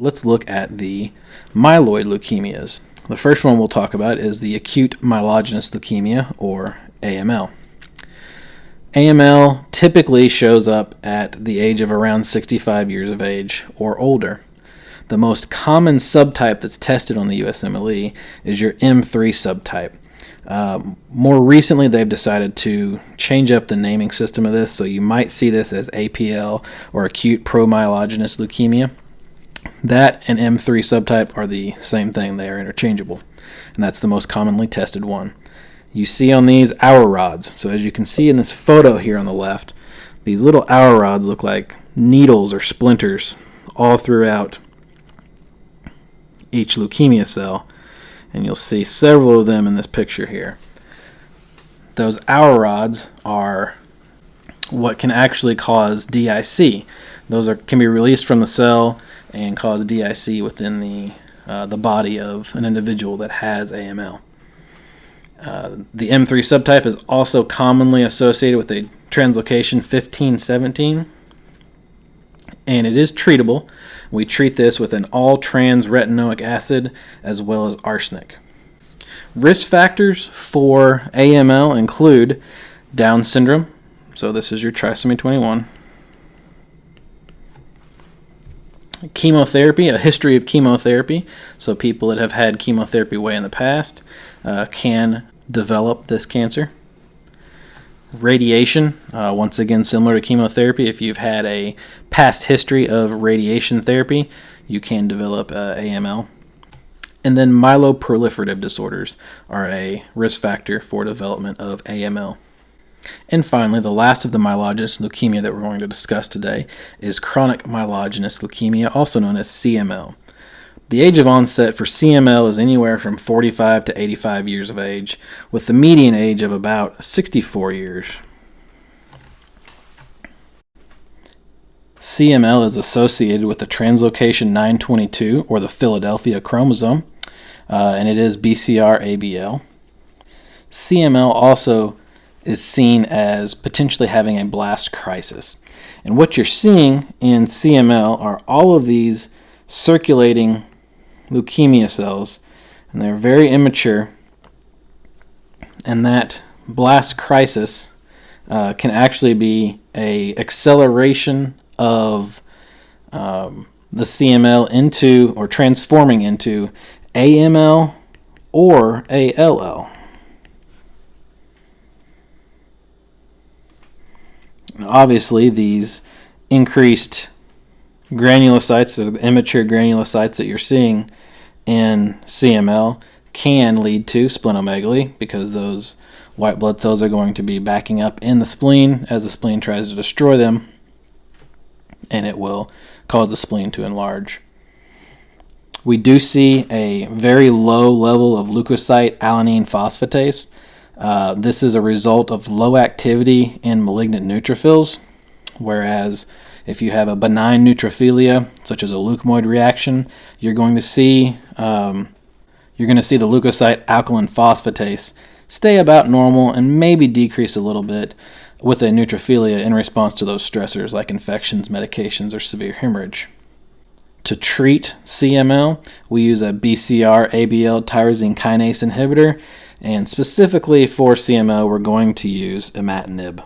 Let's look at the myeloid leukemias. The first one we'll talk about is the acute myelogenous leukemia, or AML. AML typically shows up at the age of around 65 years of age or older. The most common subtype that's tested on the USMLE is your M3 subtype. Uh, more recently, they've decided to change up the naming system of this, so you might see this as APL or acute promyelogenous leukemia. That and M3 subtype are the same thing, they are interchangeable, and that's the most commonly tested one. You see on these Auer rods, so as you can see in this photo here on the left, these little Auer rods look like needles or splinters all throughout each leukemia cell, and you'll see several of them in this picture here. Those Auer rods are what can actually cause DIC. Those are, can be released from the cell and cause DIC within the, uh, the body of an individual that has AML. Uh, the M3 subtype is also commonly associated with a translocation 1517, and it is treatable. We treat this with an all trans retinoic acid as well as arsenic. Risk factors for AML include Down syndrome, so this is your trisomy 21, chemotherapy, a history of chemotherapy. So people that have had chemotherapy way in the past uh, can develop this cancer. Radiation, uh, once again, similar to chemotherapy, if you've had a past history of radiation therapy, you can develop uh, AML. And then myeloproliferative disorders are a risk factor for development of AML. And finally, the last of the myelogenous leukemia that we're going to discuss today is chronic myelogenous leukemia, also known as CML. The age of onset for CML is anywhere from 45 to 85 years of age, with the median age of about 64 years. CML is associated with the translocation 922 or the Philadelphia chromosome, uh, and it is BCR-ABL. CML also is seen as potentially having a blast crisis. And what you're seeing in CML are all of these circulating leukemia cells, and they're very immature. And that blast crisis uh, can actually be a acceleration of um, the CML into or transforming into AML or ALL. Obviously, these increased granulocytes, or the immature granulocytes that you're seeing in CML, can lead to splenomegaly because those white blood cells are going to be backing up in the spleen as the spleen tries to destroy them, and it will cause the spleen to enlarge. We do see a very low level of leukocyte alkaline phosphatase, uh, this is a result of low activity in malignant neutrophils, whereas if you have a benign neutrophilia, such as a leukemoid reaction, you're going to see um, you're going to see the leukocyte alkaline phosphatase stay about normal and maybe decrease a little bit with a neutrophilia in response to those stressors like infections, medications, or severe hemorrhage. To treat CML, we use a BCR ABL tyrosine kinase inhibitor and specifically for CML, we're going to use imatinib.